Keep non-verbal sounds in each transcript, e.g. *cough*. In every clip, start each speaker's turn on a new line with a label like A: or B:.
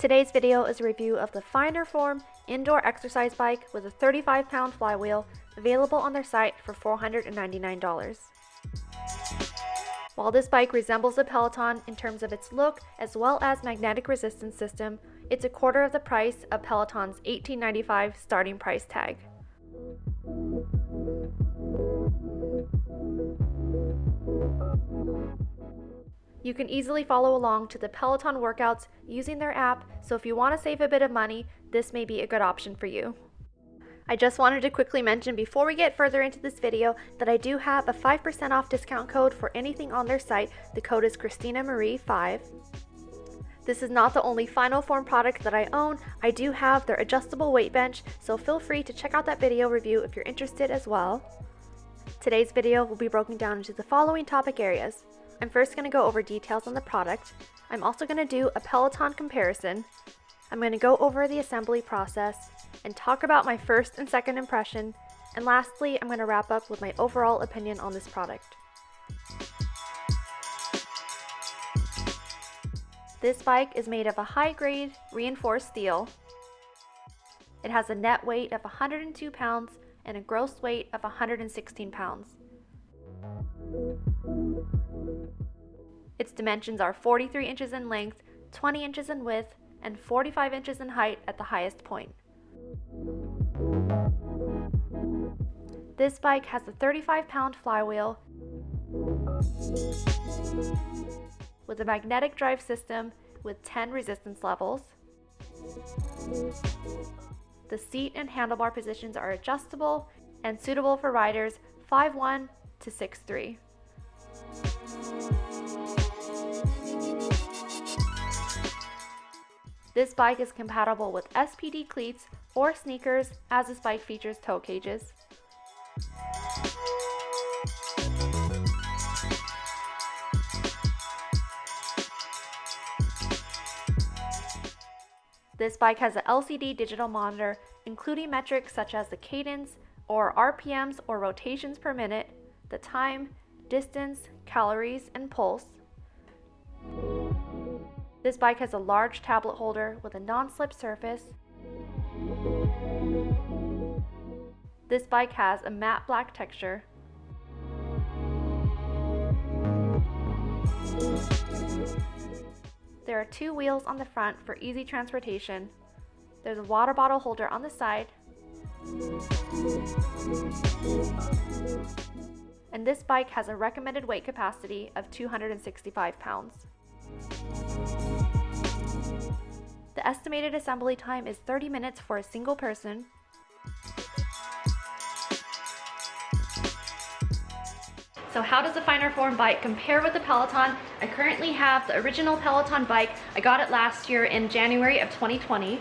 A: Today's video is a review of the Finer Form indoor exercise bike with a 35 pound flywheel available on their site for $499. While this bike resembles a Peloton in terms of its look as well as magnetic resistance system, it's a quarter of the price of Peloton's 1895 starting price tag. You can easily follow along to the Peloton workouts using their app, so if you want to save a bit of money, this may be a good option for you. I just wanted to quickly mention before we get further into this video that I do have a 5% off discount code for anything on their site. The code is Christina Marie 5 This is not the only Finer Form product that I own. I do have their adjustable weight bench, so feel free to check out that video review if you're interested as well. Today's video will be broken down into the following topic areas. I'm first going to go over details on the product. I'm also going to do a Peloton comparison. I'm going to go over the assembly process and talk about my first and second impression. And lastly, I'm going to wrap up with my overall opinion on this product. This bike is made of a high-grade reinforced steel. It has a net weight of 102 pounds and a gross weight of 116 pounds. Its dimensions are 43 inches in length, 20 inches in width, and 45 inches in height at the highest point. This bike has a 35 pound flywheel with a magnetic drive system with 10 resistance levels. The seat and handlebar positions are adjustable and suitable for riders 5'1 to 6'3. This bike is compatible with SPD cleats or sneakers as this bike features toe cages. This bike has an LCD digital monitor including metrics such as the cadence or RPMs or rotations per minute, the time, distance, calories, and pulse. This bike has a large tablet holder with a non-slip surface. This bike has a matte black texture. There are two wheels on the front for easy transportation. There's a water bottle holder on the side. And this bike has a recommended weight capacity of 265 pounds. The estimated assembly time is 30 minutes for a single person. So how does the Finer Form bike compare with the Peloton? I currently have the original Peloton bike. I got it last year in January of 2020.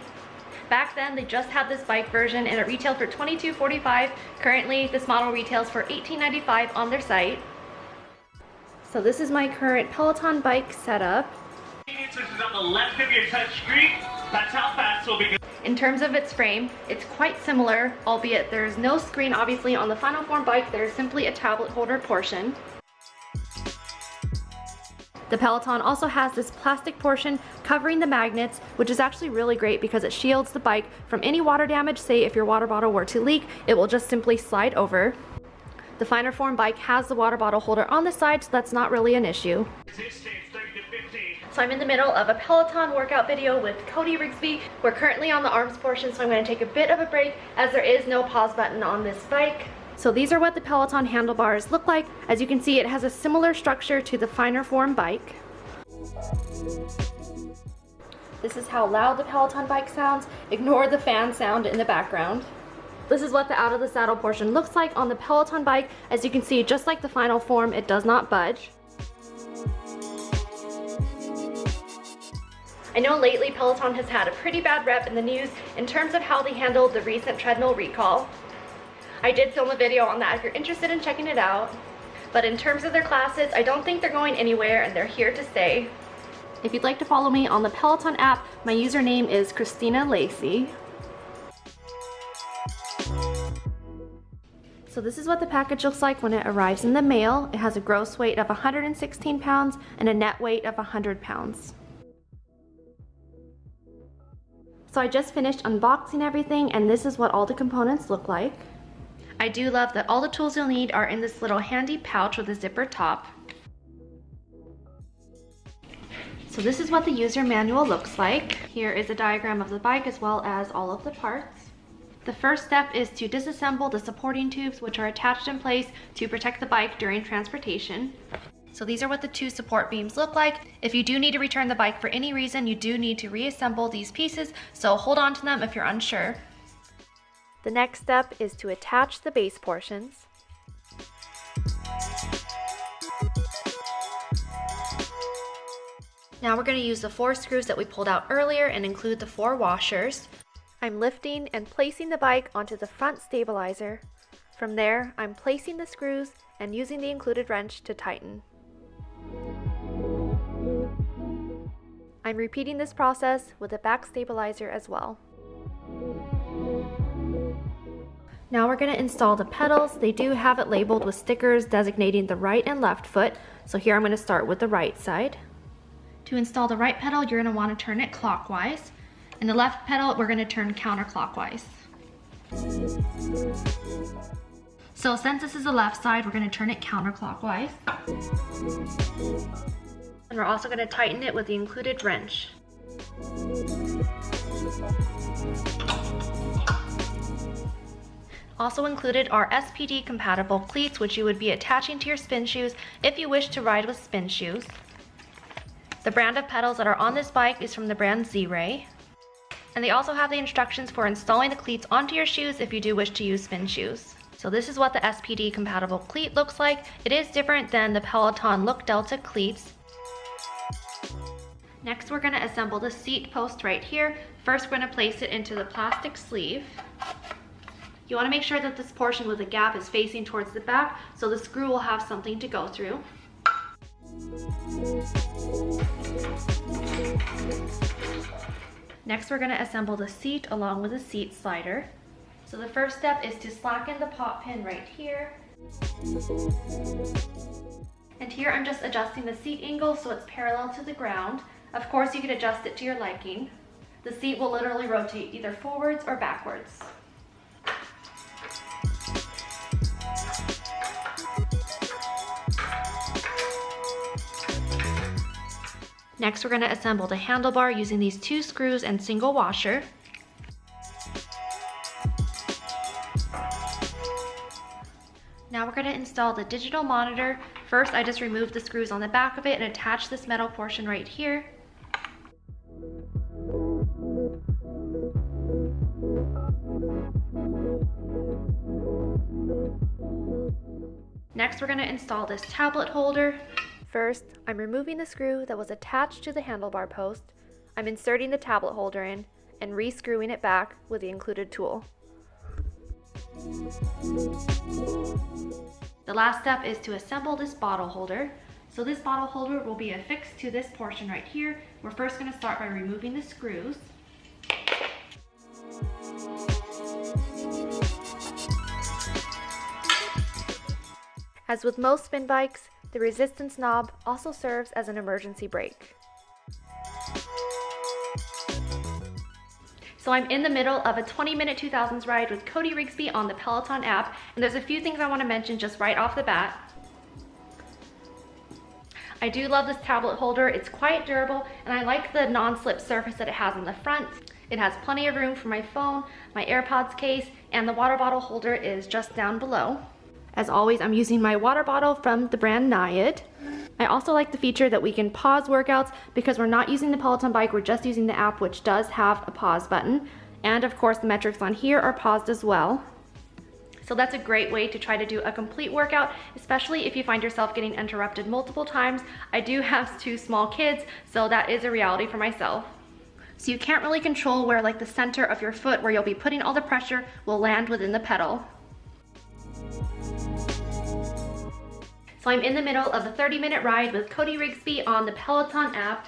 A: Back then, they just had this bike version and it retailed for $22.45. Currently, this model retails for $18.95 on their site. So this is my current Peloton bike setup in terms of its frame, it's quite similar, albeit there's no screen obviously on the Finer Form bike, there's simply a tablet holder portion. The Peloton also has this plastic portion covering the magnets, which is actually really great because it shields the bike from any water damage. Say if your water bottle were to leak, it will just simply slide over. The Finer Form bike has the water bottle holder on the side, so that's not really an issue. So I'm in the middle of a Peloton workout video with Cody Rigsby. We're currently on the arms portion, so I'm gonna take a bit of a break as there is no pause button on this bike. So these are what the Peloton handlebars look like. As you can see, it has a similar structure to the Finer Form bike. This is how loud the Peloton bike sounds. Ignore the fan sound in the background. This is what the out of the saddle portion looks like on the Peloton bike. As you can see, just like the Finer Form, it does not budge. I know lately Peloton has had a pretty bad rep in the news in terms of how they handled the recent treadmill recall. I did film a video on that if you're interested in checking it out. But in terms of their classes, I don't think they're going anywhere and they're here to stay. If you'd like to follow me on the Peloton app, my username is Christina Lacey. So this is what the package looks like when it arrives in the mail. It has a gross weight of 116 pounds and a net weight of 100 pounds. So I just finished unboxing everything and this is what all the components look like. I do love that all the tools you'll need are in this little handy pouch with a zipper top. So this is what the user manual looks like. Here is a diagram of the bike as well as all of the parts. The first step is to disassemble the supporting tubes which are attached in place to protect the bike during transportation. So these are what the two support beams look like. If you do need to return the bike for any reason, you do need to reassemble these pieces, so hold on to them if you're unsure. The next step is to attach the base portions. Now we're going to use the four screws that we pulled out earlier and include the four washers. I'm lifting and placing the bike onto the front stabilizer. From there, I'm placing the screws and using the included wrench to tighten. I'm repeating this process with the back stabilizer as well. Now we're going to install the pedals. They do have it labeled with stickers designating the right and left foot. So here I'm going to start with the right side. To install the right pedal, you're going to want to turn it clockwise. And the left pedal, we're going to turn counterclockwise. So since this is the left side, we're going to turn it counterclockwise. And we're also going to tighten it with the included wrench. Also included are SPD compatible cleats which you would be attaching to your spin shoes if you wish to ride with spin shoes. The brand of pedals that are on this bike is from the brand Z-Ray. And they also have the instructions for installing the cleats onto your shoes if you do wish to use spin shoes. So this is what the SPD compatible cleat looks like. It is different than the Peloton Look Delta cleats. Next, we're gonna assemble the seat post right here. First, we're gonna place it into the plastic sleeve. You wanna make sure that this portion with the gap is facing towards the back so the screw will have something to go through. Next, we're gonna assemble the seat along with the seat slider. So the first step is to slacken the pop pin right here. And here I'm just adjusting the seat angle so it's parallel to the ground. Of course, you can adjust it to your liking. The seat will literally rotate either forwards or backwards. Next, we're gonna assemble the handlebar using these two screws and single washer. Now we're gonna install the digital monitor. First, I just removed the screws on the back of it and attached this metal portion right here. Next, we're gonna install this tablet holder. First, I'm removing the screw that was attached to the handlebar post. I'm inserting the tablet holder in and rescrewing it back with the included tool. The last step is to assemble this bottle holder. So this bottle holder will be affixed to this portion right here. We're first gonna start by removing the screws. As with most spin bikes, the resistance knob also serves as an emergency brake. So I'm in the middle of a 20 minute 2000s ride with Cody Rigsby on the Peloton app, and there's a few things I wanna mention just right off the bat. I do love this tablet holder. It's quite durable, and I like the non-slip surface that it has on the front. It has plenty of room for my phone, my AirPods case, and the water bottle holder is just down below. As always, I'm using my water bottle from the brand Nayad. I also like the feature that we can pause workouts because we're not using the Peloton bike, we're just using the app which does have a pause button. And of course the metrics on here are paused as well. So that's a great way to try to do a complete workout, especially if you find yourself getting interrupted multiple times. I do have *laughs* two small kids, so that is a reality for myself. So you can't really control where like the center of your foot where you'll be putting all the pressure will land within the pedal. So I'm in the middle of a 30 minute ride with Cody Rigsby on the Peloton app.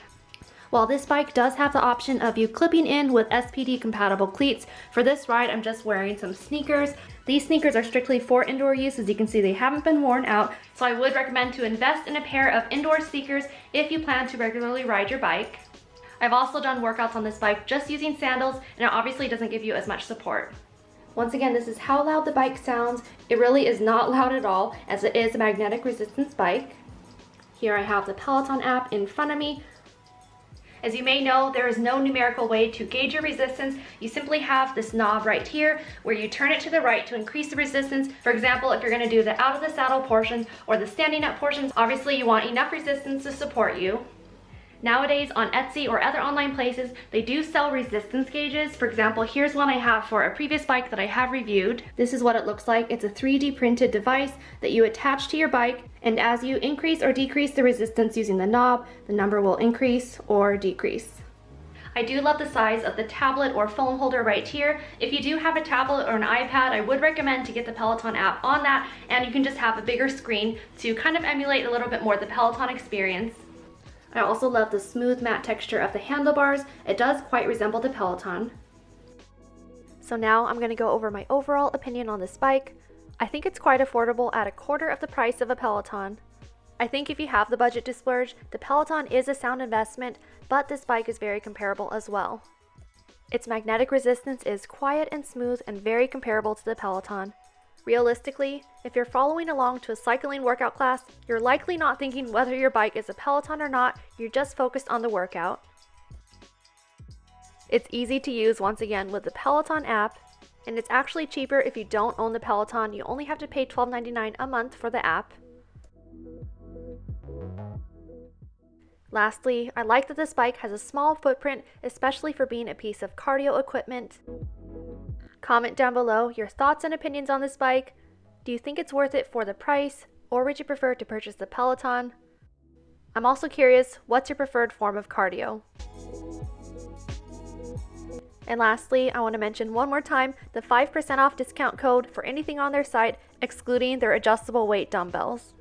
A: While this bike does have the option of you clipping in with SPD compatible cleats, for this ride I'm just wearing some sneakers. These sneakers are strictly for indoor use. As you can see, they haven't been worn out. So I would recommend to invest in a pair of indoor sneakers if you plan to regularly ride your bike. I've also done workouts on this bike just using sandals and it obviously doesn't give you as much support. Once again, this is how loud the bike sounds. It really is not loud at all as it is a magnetic resistance bike. Here I have the Peloton app in front of me. As you may know, there is no numerical way to gauge your resistance. You simply have this knob right here where you turn it to the right to increase the resistance. For example, if you're gonna do the out of the saddle portions or the standing up portions, obviously you want enough resistance to support you. Nowadays on Etsy or other online places, they do sell resistance gauges. For example, here's one I have for a previous bike that I have reviewed. This is what it looks like. It's a 3D printed device that you attach to your bike and as you increase or decrease the resistance using the knob, the number will increase or decrease. I do love the size of the tablet or phone holder right here. If you do have a tablet or an iPad, I would recommend to get the Peloton app on that and you can just have a bigger screen to kind of emulate a little bit more the Peloton experience. I also love the smooth matte texture of the handlebars. It does quite resemble the Peloton. So now I'm going to go over my overall opinion on this bike. I think it's quite affordable at a quarter of the price of a Peloton. I think if you have the budget to splurge, the Peloton is a sound investment, but this bike is very comparable as well. Its magnetic resistance is quiet and smooth and very comparable to the Peloton. Realistically, if you're following along to a cycling workout class, you're likely not thinking whether your bike is a Peloton or not, you're just focused on the workout. It's easy to use once again with the Peloton app, and it's actually cheaper if you don't own the Peloton, you only have to pay $12.99 a month for the app. Lastly, I like that this bike has a small footprint, especially for being a piece of cardio equipment. Comment down below your thoughts and opinions on this bike. Do you think it's worth it for the price, or would you prefer to purchase the Peloton? I'm also curious, what's your preferred form of cardio? And lastly, I want to mention one more time the 5% off discount code for anything on their site, excluding their adjustable weight dumbbells.